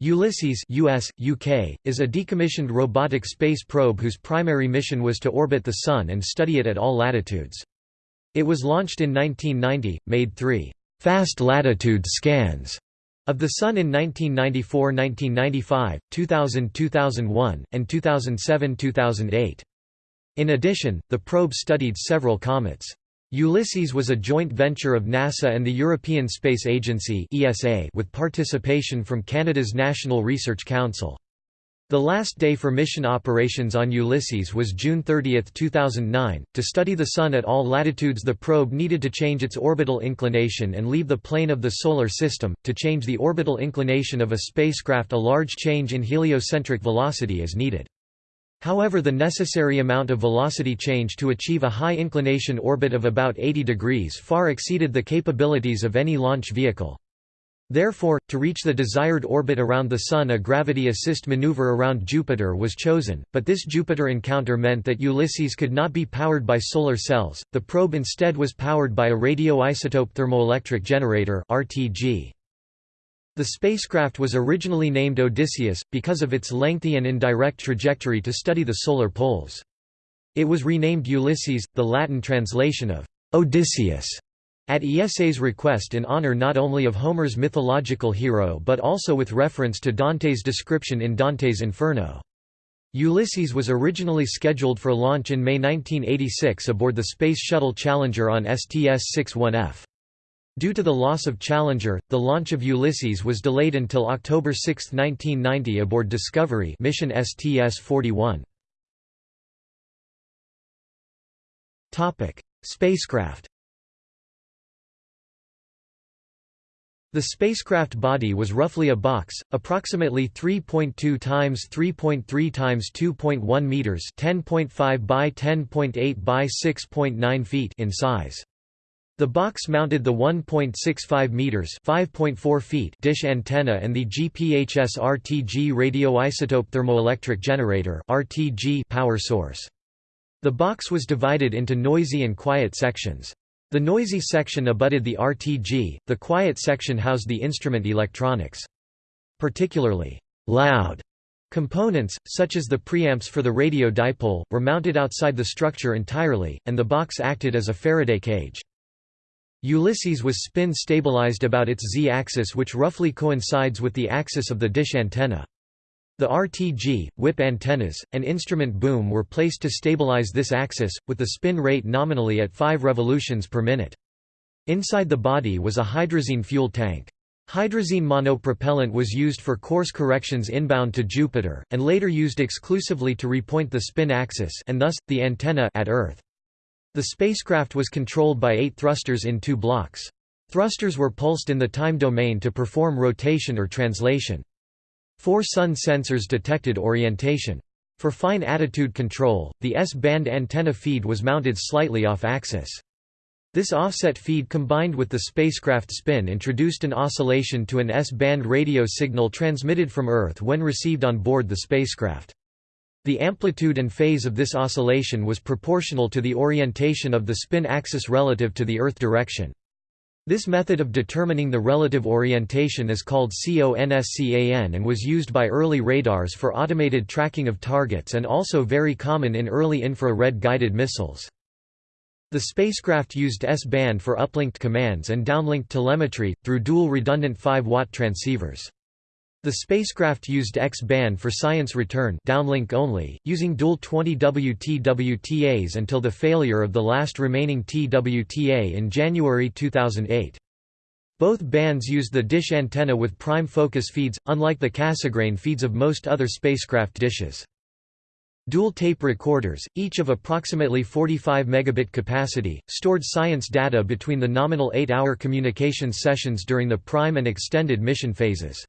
Ulysses US, UK, is a decommissioned robotic space probe whose primary mission was to orbit the Sun and study it at all latitudes. It was launched in 1990, made three «fast latitude scans» of the Sun in 1994–1995, 2000–2001, and 2007–2008. In addition, the probe studied several comets. Ulysses was a joint venture of NASA and the European Space Agency with participation from Canada's National Research Council. The last day for mission operations on Ulysses was June 30, 2009. To study the Sun at all latitudes, the probe needed to change its orbital inclination and leave the plane of the Solar System. To change the orbital inclination of a spacecraft, a large change in heliocentric velocity is needed. However the necessary amount of velocity change to achieve a high inclination orbit of about 80 degrees far exceeded the capabilities of any launch vehicle. Therefore, to reach the desired orbit around the Sun a gravity assist maneuver around Jupiter was chosen, but this Jupiter encounter meant that Ulysses could not be powered by solar cells, the probe instead was powered by a radioisotope thermoelectric generator RTG. The spacecraft was originally named Odysseus, because of its lengthy and indirect trajectory to study the solar poles. It was renamed Ulysses, the Latin translation of Odysseus, at ESA's request in honor not only of Homer's mythological hero but also with reference to Dante's description in Dante's Inferno. Ulysses was originally scheduled for launch in May 1986 aboard the Space Shuttle Challenger on STS-61F. Due to the loss of Challenger, the launch of Ulysses was delayed until October 6, 1990 aboard Discovery mission STS-41. Spacecraft The spacecraft body was roughly a box, approximately 3.2 times 3.3 times 2.1 meters, 10.5 by 10.8 by 6.9 feet in size. The box mounted the 1.65 meters (5.4 feet) dish antenna and the GPHS RTG radioisotope thermoelectric generator (RTG) power source. The box was divided into noisy and quiet sections. The noisy section abutted the RTG, the quiet section housed the instrument electronics. Particularly loud components, such as the preamps for the radio dipole, were mounted outside the structure entirely, and the box acted as a Faraday cage. Ulysses was spin stabilized about its z-axis which roughly coincides with the axis of the dish antenna. The RTG, whip antennas, and instrument boom were placed to stabilize this axis, with the spin rate nominally at 5 revolutions per minute. Inside the body was a hydrazine fuel tank. Hydrazine monopropellant was used for course corrections inbound to Jupiter, and later used exclusively to repoint the spin axis and thus, the antenna at Earth. The spacecraft was controlled by eight thrusters in two blocks. Thrusters were pulsed in the time domain to perform rotation or translation. Four sun sensors detected orientation. For fine attitude control, the S-band antenna feed was mounted slightly off-axis. This offset feed combined with the spacecraft spin introduced an oscillation to an S-band radio signal transmitted from Earth when received on board the spacecraft. The amplitude and phase of this oscillation was proportional to the orientation of the spin axis relative to the Earth direction. This method of determining the relative orientation is called CONSCAN and was used by early radars for automated tracking of targets and also very common in early infrared guided missiles. The spacecraft used S-band for uplinked commands and downlinked telemetry, through dual redundant 5-watt transceivers. The spacecraft used X-band for science return downlink only, using dual 20 WTWTAs until the failure of the last remaining TWTA in January 2008. Both bands used the dish antenna with prime focus feeds, unlike the Cassegrain feeds of most other spacecraft dishes. Dual tape recorders, each of approximately 45 megabit capacity, stored science data between the nominal 8-hour communications sessions during the prime and extended mission phases.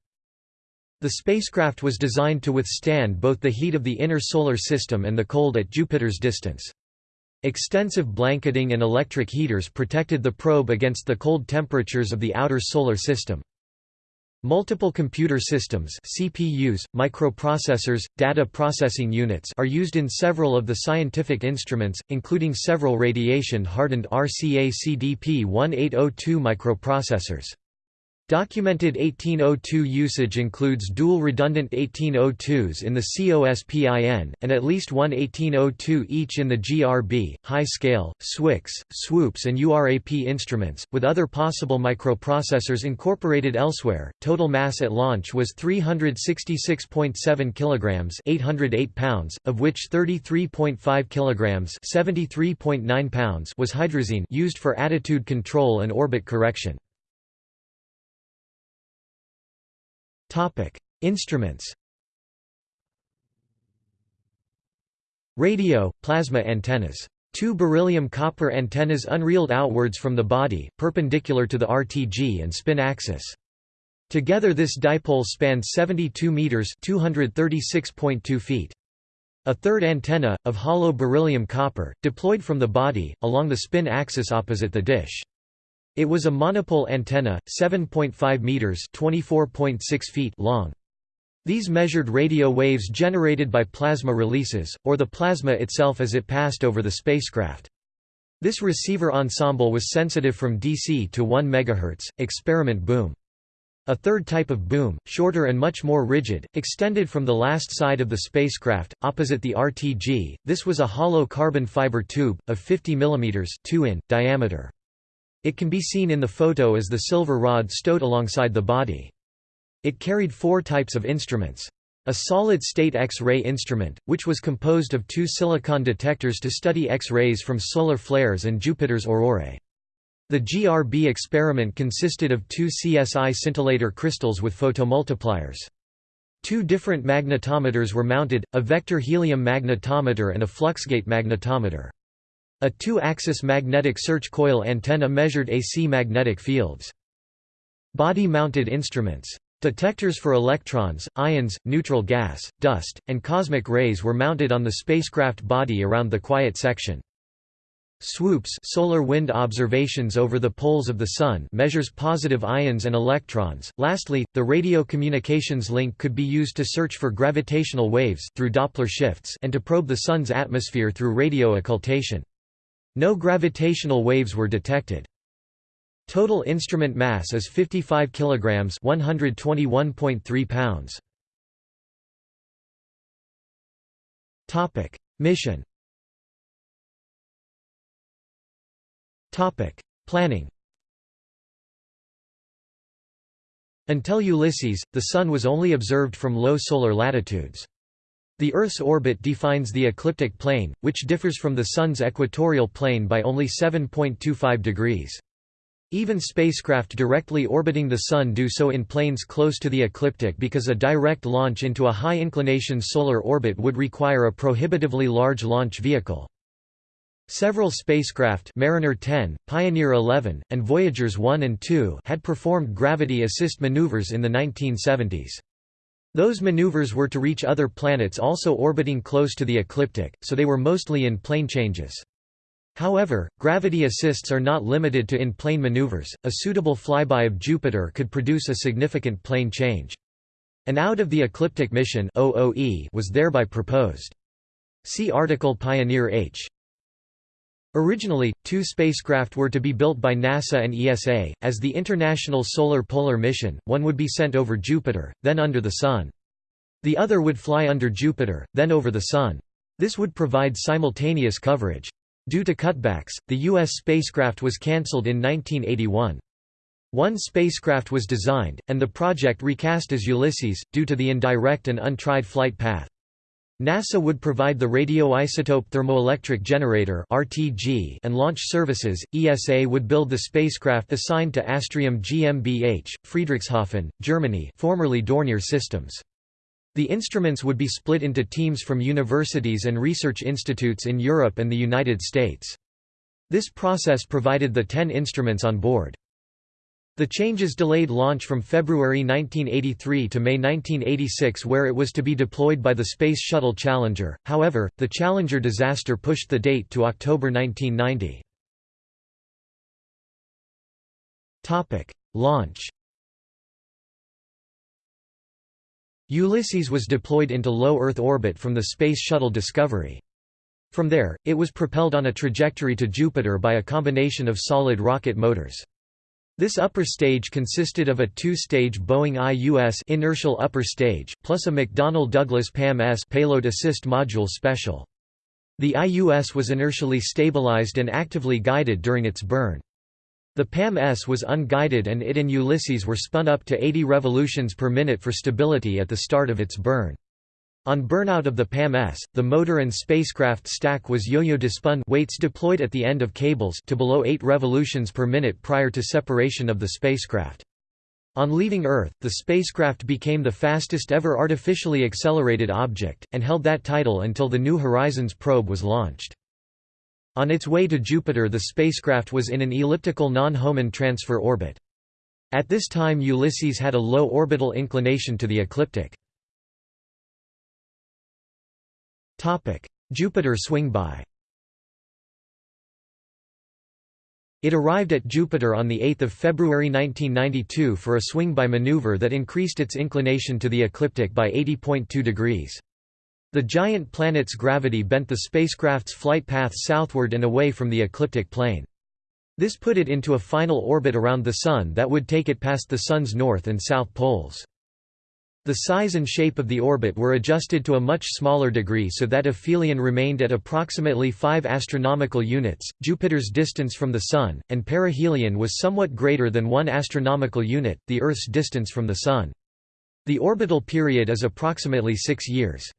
The spacecraft was designed to withstand both the heat of the inner solar system and the cold at Jupiter's distance. Extensive blanketing and electric heaters protected the probe against the cold temperatures of the outer solar system. Multiple computer systems CPUs, microprocessors, data processing units are used in several of the scientific instruments, including several radiation-hardened RCA CDP-1802 microprocessors. Documented 1802 usage includes dual redundant 1802s in the COSPIN, and at least one 1802 each in the GRB, HI-SCALE, SWICS, swoops and URAP instruments, with other possible microprocessors incorporated elsewhere. Total mass at launch was 366.7 kilograms, 808 pounds, of which 33.5 kilograms, 73.9 pounds was hydrazine used for attitude control and orbit correction. Topic: Instruments. Radio, plasma antennas. Two beryllium copper antennas unreeled outwards from the body, perpendicular to the RTG and spin axis. Together this dipole spans 72 meters (236.2 feet). A third antenna, of hollow beryllium copper, deployed from the body, along the spin axis opposite the dish. It was a monopole antenna, 7.5 meters (24.6 feet) long. These measured radio waves generated by plasma releases, or the plasma itself as it passed over the spacecraft. This receiver ensemble was sensitive from DC to 1 MHz, experiment boom. A third type of boom, shorter and much more rigid, extended from the last side of the spacecraft, opposite the RTG. This was a hollow carbon fiber tube, of 50 mm 2 in, diameter. It can be seen in the photo as the silver rod stowed alongside the body. It carried four types of instruments. A solid-state X-ray instrument, which was composed of two silicon detectors to study X-rays from solar flares and Jupiter's aurorae. The GRB experiment consisted of two CSI scintillator crystals with photomultipliers. Two different magnetometers were mounted, a vector helium magnetometer and a fluxgate magnetometer. A two-axis magnetic search coil antenna measured AC magnetic fields. Body-mounted instruments. Detectors for electrons, ions, neutral gas, dust, and cosmic rays were mounted on the spacecraft body around the quiet section. SWOOPs solar wind observations over the poles of the Sun measures positive ions and electrons. Lastly, the radio communications link could be used to search for gravitational waves through Doppler shifts and to probe the Sun's atmosphere through radio occultation. No gravitational waves were detected. Total instrument mass is 55 kilograms, 121.3 pounds. Topic: Mission. Topic: Planning. Until Ulysses, the Sun was only observed from low solar latitudes. The Earth's orbit defines the ecliptic plane, which differs from the Sun's equatorial plane by only 7.25 degrees. Even spacecraft directly orbiting the Sun do so in planes close to the ecliptic because a direct launch into a high-inclination solar orbit would require a prohibitively large launch vehicle. Several spacecraft Mariner 10, Pioneer 11, and Voyagers 1 and 2 had performed gravity assist maneuvers in the 1970s. Those maneuvers were to reach other planets also orbiting close to the ecliptic, so they were mostly in plane changes. However, gravity assists are not limited to in-plane maneuvers, a suitable flyby of Jupiter could produce a significant plane change. An out-of-the-ecliptic mission (OOE) was thereby proposed. See article Pioneer H. Originally, two spacecraft were to be built by NASA and ESA, as the International Solar Polar Mission, one would be sent over Jupiter, then under the Sun. The other would fly under Jupiter, then over the Sun. This would provide simultaneous coverage. Due to cutbacks, the U.S. spacecraft was cancelled in 1981. One spacecraft was designed, and the project recast as Ulysses, due to the indirect and untried flight path. NASA would provide the radioisotope thermoelectric generator (RTG) and launch services. ESA would build the spacecraft assigned to Astrium GmbH, Friedrichshafen, Germany, formerly Dornier Systems. The instruments would be split into teams from universities and research institutes in Europe and the United States. This process provided the 10 instruments on board. The changes delayed launch from February 1983 to May 1986 where it was to be deployed by the Space Shuttle Challenger, however, the Challenger disaster pushed the date to October 1990. Launch Ulysses was deployed into low Earth orbit from the Space Shuttle Discovery. From there, it was propelled on a trajectory to Jupiter by a combination of solid rocket motors. This upper stage consisted of a two-stage Boeing IUS inertial upper stage, plus a McDonnell Douglas PAM-S payload assist module special. The IUS was inertially stabilized and actively guided during its burn. The PAM-S was unguided and it and Ulysses were spun up to 80 revolutions per minute for stability at the start of its burn. On burnout of the PAM-S, the motor and spacecraft stack was yo-yo dispun weights deployed at the end of cables to below 8 revolutions per minute prior to separation of the spacecraft. On leaving Earth, the spacecraft became the fastest ever artificially accelerated object, and held that title until the New Horizons probe was launched. On its way to Jupiter the spacecraft was in an elliptical non-Hohmann transfer orbit. At this time Ulysses had a low orbital inclination to the ecliptic. Jupiter swing-by It arrived at Jupiter on 8 February 1992 for a swing-by maneuver that increased its inclination to the ecliptic by 80.2 degrees. The giant planet's gravity bent the spacecraft's flight path southward and away from the ecliptic plane. This put it into a final orbit around the Sun that would take it past the Sun's north and south poles. The size and shape of the orbit were adjusted to a much smaller degree so that aphelion remained at approximately 5 astronomical units, Jupiter's distance from the Sun, and perihelion was somewhat greater than 1 astronomical unit, the Earth's distance from the Sun. The orbital period is approximately 6 years.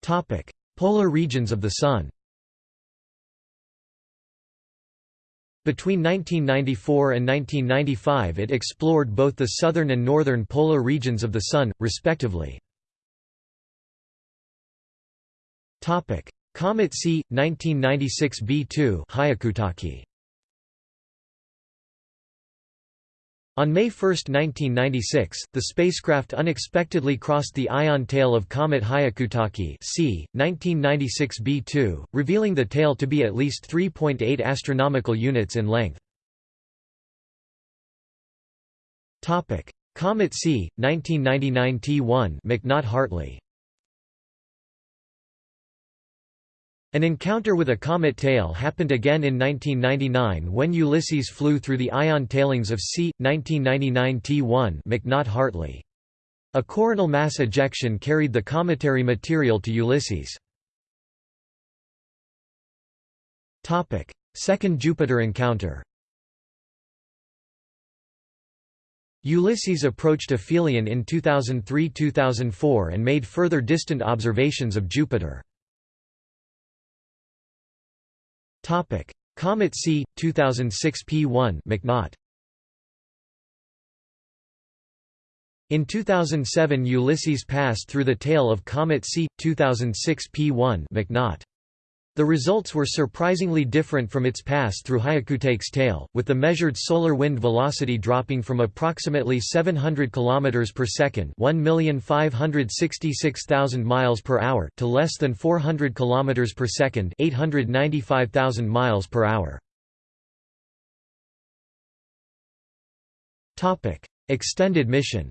Topic: Polar regions of the Sun Between 1994 and 1995 it explored both the southern and northern polar regions of the Sun, respectively. Comet C, 1996 B2 Hyakutake On May 1, 1996, the spacecraft unexpectedly crossed the ion tail of comet Hyakutake c. 1996 b2, revealing the tail to be at least 3.8 astronomical units in length. Comet C, 1999 T1 McNaught-Hartley An encounter with a comet tail happened again in 1999 when Ulysses flew through the ion tailings of C. 1999 T1 McNaught-Hartley. A coronal mass ejection carried the cometary material to Ulysses. Second Jupiter encounter Ulysses approached aphelion in 2003–2004 and made further distant observations of Jupiter. Topic: Comet C 2006 P1 McNaught. In 2007 Ulysses passed through the tail of Comet C 2006 P1 McNaught. The results were surprisingly different from its pass through Hyakutake's tail, with the measured solar wind velocity dropping from approximately 700 km per second, 1,566,000 miles per hour, to less than 400 km per second, 895,000 miles per hour. Topic: Extended mission.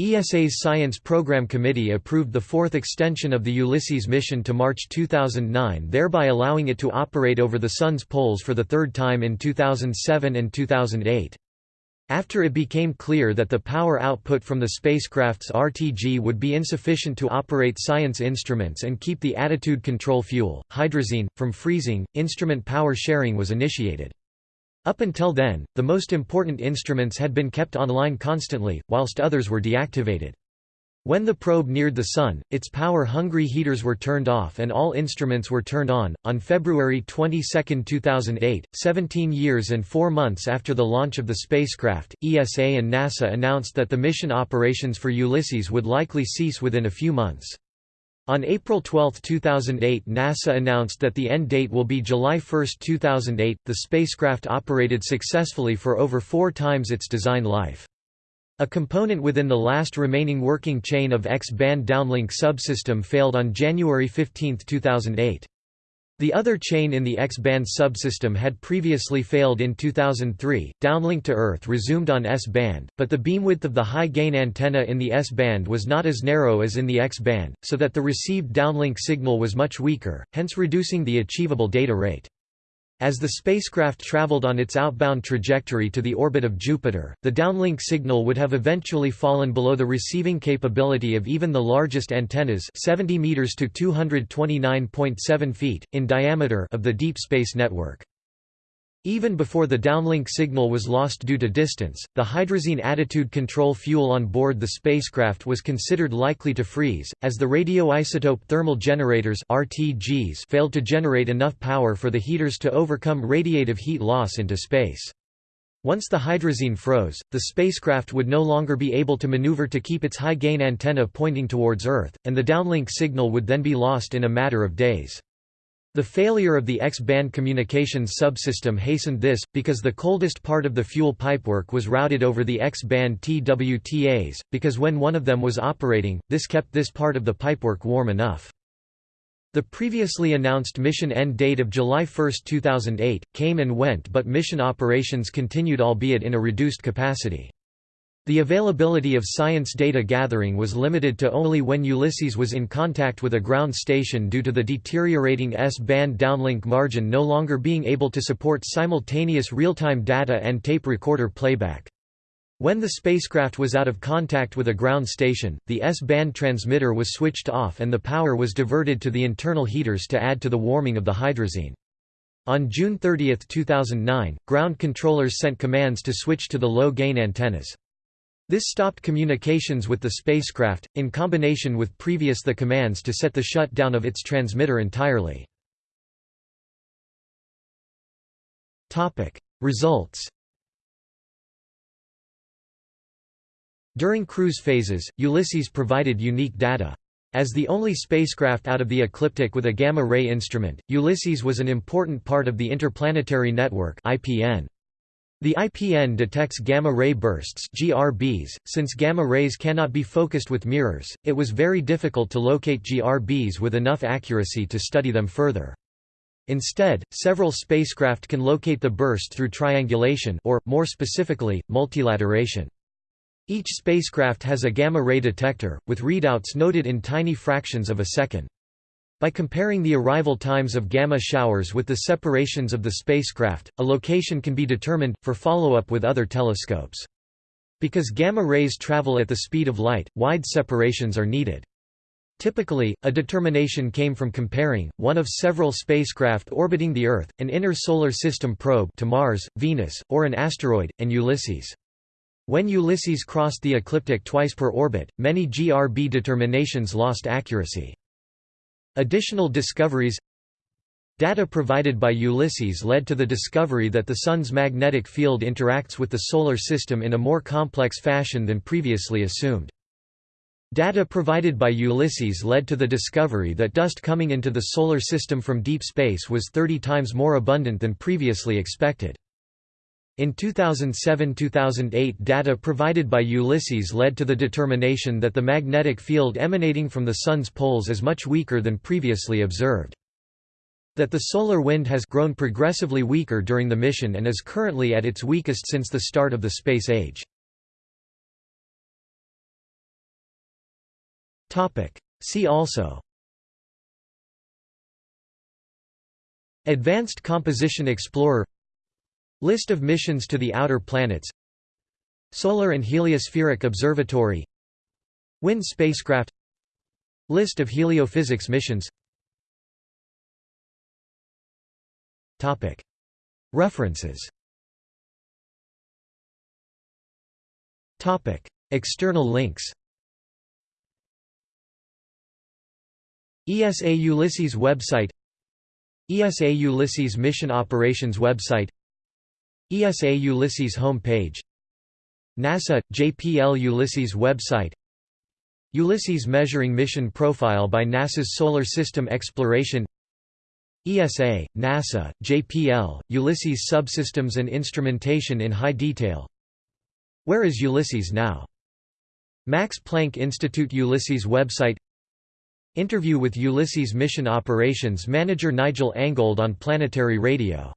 ESA's Science Program Committee approved the fourth extension of the Ulysses mission to March 2009 thereby allowing it to operate over the Sun's poles for the third time in 2007 and 2008. After it became clear that the power output from the spacecraft's RTG would be insufficient to operate science instruments and keep the attitude control fuel, hydrazine, from freezing, instrument power sharing was initiated. Up until then, the most important instruments had been kept online constantly, whilst others were deactivated. When the probe neared the Sun, its power-hungry heaters were turned off and all instruments were turned on. On February 22, 2008, 17 years and 4 months after the launch of the spacecraft, ESA and NASA announced that the mission operations for Ulysses would likely cease within a few months. On April 12, 2008 NASA announced that the end date will be July 1, 2008. The spacecraft operated successfully for over four times its design life. A component within the last remaining working chain of X-band downlink subsystem failed on January 15, 2008. The other chain in the X-band subsystem had previously failed in 2003. Downlink to Earth resumed on S-band, but the beamwidth of the high-gain antenna in the S-band was not as narrow as in the X-band, so that the received downlink signal was much weaker, hence reducing the achievable data rate. As the spacecraft traveled on its outbound trajectory to the orbit of Jupiter, the downlink signal would have eventually fallen below the receiving capability of even the largest antennas 70 meters to 229.7 feet in diameter of the deep space network. Even before the downlink signal was lost due to distance, the hydrazine attitude control fuel on board the spacecraft was considered likely to freeze, as the radioisotope thermal generators RTGs failed to generate enough power for the heaters to overcome radiative heat loss into space. Once the hydrazine froze, the spacecraft would no longer be able to maneuver to keep its high-gain antenna pointing towards Earth, and the downlink signal would then be lost in a matter of days. The failure of the X-band communications subsystem hastened this, because the coldest part of the fuel pipework was routed over the X-band TWTAs, because when one of them was operating, this kept this part of the pipework warm enough. The previously announced mission end date of July 1, 2008, came and went but mission operations continued albeit in a reduced capacity. The availability of science data gathering was limited to only when Ulysses was in contact with a ground station due to the deteriorating S-band downlink margin no longer being able to support simultaneous real-time data and tape recorder playback. When the spacecraft was out of contact with a ground station, the S-band transmitter was switched off and the power was diverted to the internal heaters to add to the warming of the hydrazine. On June 30, 2009, ground controllers sent commands to switch to the low-gain antennas. This stopped communications with the spacecraft, in combination with previous the commands to set the shutdown of its transmitter entirely. Results During cruise phases, Ulysses provided unique data. As the only spacecraft out of the ecliptic with a gamma-ray instrument, Ulysses was an important part of the Interplanetary Network IPN. The IPN detects gamma-ray bursts GRBs. .Since gamma rays cannot be focused with mirrors, it was very difficult to locate GRBs with enough accuracy to study them further. Instead, several spacecraft can locate the burst through triangulation or, more specifically, multilateration. Each spacecraft has a gamma-ray detector, with readouts noted in tiny fractions of a second. By comparing the arrival times of gamma showers with the separations of the spacecraft, a location can be determined, for follow-up with other telescopes. Because gamma rays travel at the speed of light, wide separations are needed. Typically, a determination came from comparing, one of several spacecraft orbiting the Earth, an inner solar system probe to Mars, Venus, or an asteroid, and Ulysses. When Ulysses crossed the ecliptic twice per orbit, many GRB determinations lost accuracy. Additional discoveries Data provided by Ulysses led to the discovery that the Sun's magnetic field interacts with the Solar System in a more complex fashion than previously assumed. Data provided by Ulysses led to the discovery that dust coming into the Solar System from deep space was 30 times more abundant than previously expected. In 2007–2008 data provided by Ulysses led to the determination that the magnetic field emanating from the Sun's poles is much weaker than previously observed. That the solar wind has grown progressively weaker during the mission and is currently at its weakest since the start of the space age. See also Advanced Composition Explorer List of missions to the outer planets. Solar and Heliospheric Observatory. WIND spacecraft. List of heliophysics missions. References. External links. ESA Ulysses website. ESA Ulysses Mission Operations website ESA Ulysses home page NASA – JPL Ulysses website. Ulysses Measuring Mission Profile by NASA's Solar System Exploration. ESA, NASA, JPL, Ulysses Subsystems and Instrumentation in high detail. Where is Ulysses now? Max Planck Institute Ulysses website. Interview with Ulysses mission operations manager Nigel Angold on Planetary Radio